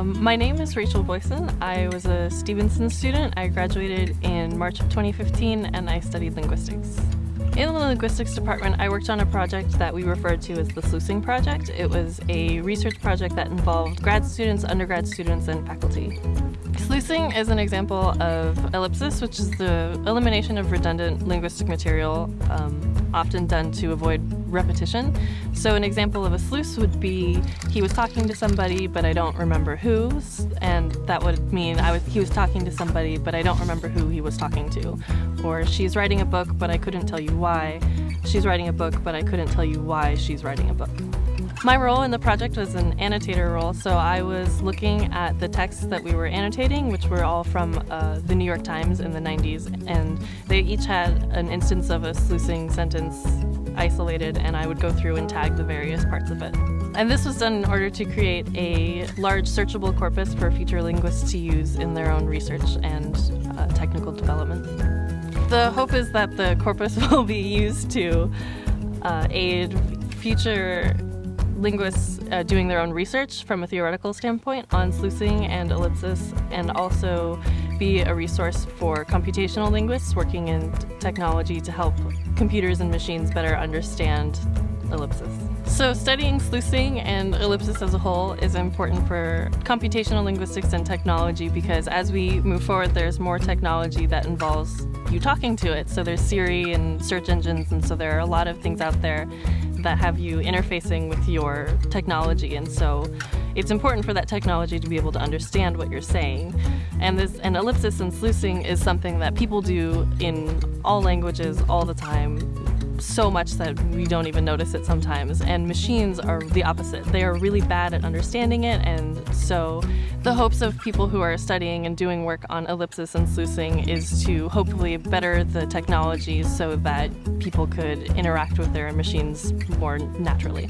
Um, my name is Rachel Boyson. I was a Stevenson student. I graduated in March of 2015 and I studied linguistics. In the linguistics department, I worked on a project that we referred to as the Sluicing Project. It was a research project that involved grad students, undergrad students, and faculty. Sluicing is an example of ellipsis, which is the elimination of redundant linguistic material, um, often done to avoid repetition. So an example of a sluice would be he was talking to somebody, but I don't remember who, and that would mean I was he was talking to somebody, but I don't remember who he was talking to. Or she's writing a book, but I couldn't tell you why. She's writing a book, but I couldn't tell you why she's writing a book. My role in the project was an annotator role, so I was looking at the texts that we were annotating, which were all from uh, the New York Times in the 90s, and they each had an instance of a sluicing sentence isolated, and I would go through and tag the various parts of it. And this was done in order to create a large searchable corpus for future linguists to use in their own research and uh, technical development. The hope is that the corpus will be used to uh, aid future linguists uh, doing their own research from a theoretical standpoint on sluicing and ellipsis, and also be a resource for computational linguists working in technology to help computers and machines better understand. So studying sluicing and ellipsis as a whole is important for computational linguistics and technology because as we move forward there's more technology that involves you talking to it. So there's Siri and search engines and so there are a lot of things out there that have you interfacing with your technology and so it's important for that technology to be able to understand what you're saying. And this and ellipsis and sluicing is something that people do in all languages all the time so much that we don't even notice it sometimes. And machines are the opposite. They are really bad at understanding it. And so the hopes of people who are studying and doing work on ellipsis and sluicing is to hopefully better the technology so that people could interact with their machines more naturally.